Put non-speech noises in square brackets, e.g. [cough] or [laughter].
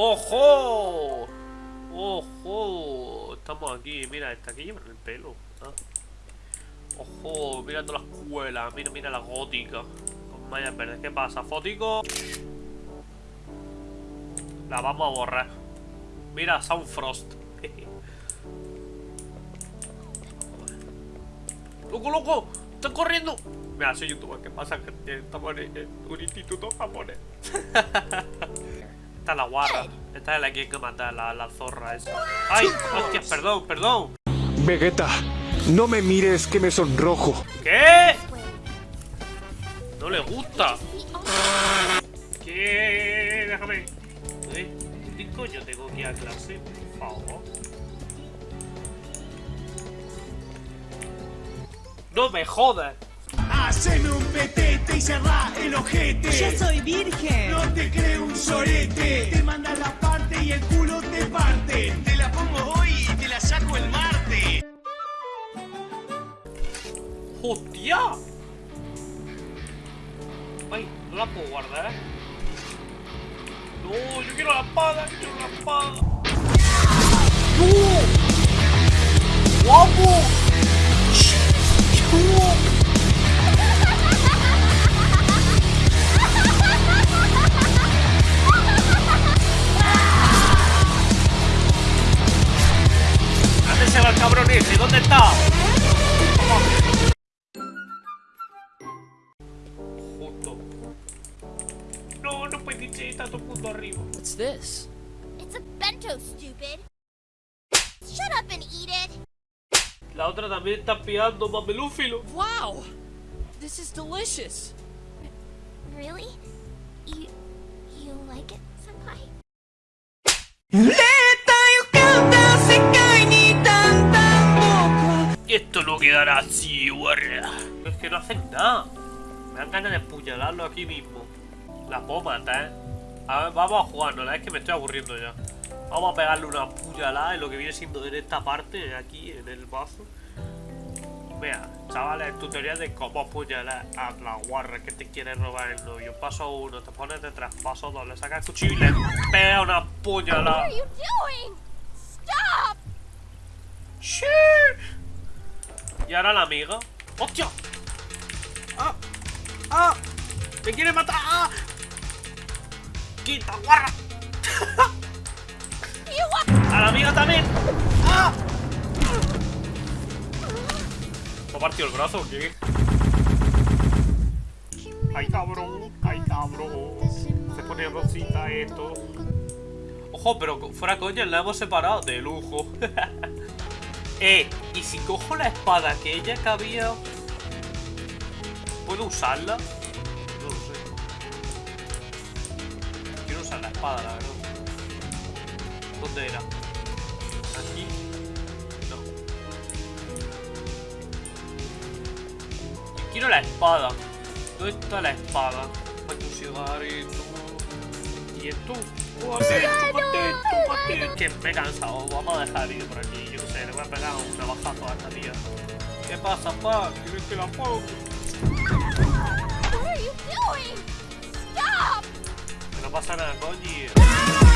¡Ojo! ¡Ojo! Estamos aquí, mira, está aquí llevan el pelo. Ah. ¡Ojo! Mirando la escuela, mira, mira la gótica. Con mallas ¿qué pasa? ¿Fótico? La vamos a borrar. Mira, Soundfrost. [laughs] ¡Loco, loco! ¡Están corriendo! Mira, soy youtuber, ¿qué pasa? Estamos en un instituto japonés. [laughs] Esta es la guarra. Esta es la que hay que matar, la, la zorra esa. ¡Ay! ¡Hostia, perdón, perdón! Vegeta, no me mires que me sonrojo. ¿Qué? No le gusta. ¿Qué? Déjame. ¿Eh? ¿Qué coño tengo que ir a clase? Por favor. No me jodas. Haceme un petete y cerrá el ojete. Yo soy virgen. No te creo un sorete. Te manda la parte y el culo te parte. Te la pongo hoy y te la saco el martes. ¡Hostia! Ay, no la puedo guardar. No, yo quiero la espada, yo quiero la espada. ¡No! ¡Guapo! Cabrón ese? ¿Dónde está? Justo. No, no puede ser, está el mundo arriba. What's this? It's a bento, stupid. Shut up and eat it. La otra también está pillando mamelúfilo. Wow! This is delicious. Really? You you like it, senpai? Quedará así, guarra. Es que no hacen nada. Me dan ganas de apuñalarlo aquí mismo. La puedo matar. A ver, vamos a jugárnosla. Es que me estoy aburriendo ya. Vamos a pegarle una puñalada en lo que viene siendo en esta parte, aquí, en el bazo. Vea, chavales, tutorial de cómo apuñalar a la guarra que te quiere robar el novio. Paso uno, te pones detrás. Paso dos, le sacas el cuchillo y le pega una What puñalada. are you doing? Stop! Y ahora la amiga. ¡Hostia! ¡Ah! ¡Ah! ¡Me quiere matar! ¡Ah! ¡Quita, guarra! ¡A la amiga también! ¡Ah! ¿Me ha partido el brazo o qué? ¡Ay, cabrón! ¡Ay, cabrón! Se pone rosita esto. Ojo, pero fuera coña, la hemos separado de lujo. [laughs] eh, y si cojo la espada que ella que había. ¿Puedo usarla? No lo sé. Quiero usar la espada, la verdad. ¿Dónde era? ¿Aquí? No. Yo quiero la espada. ¿Dónde está la espada? Cigarrito. ¿Y esto? ¡Chúpate, chúpate, chúpate! Que me he cansado. Vamos a dejar el vídeo por aquí. Yo qué sé, le voy a pegar un navajazo a esta tía. ¿Qué pasa, pa? ¿Quieres que la ponga? Que no pasa nada, coño.